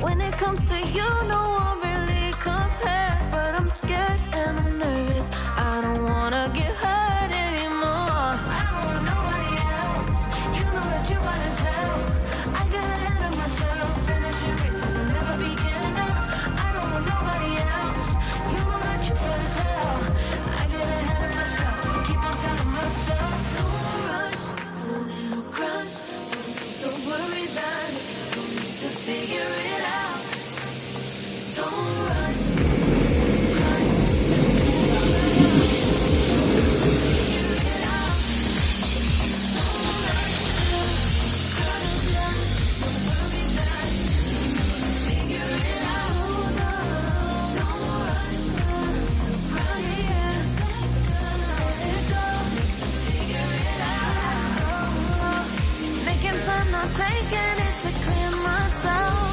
When it comes to you, no one. I'm taking it to clear my soul.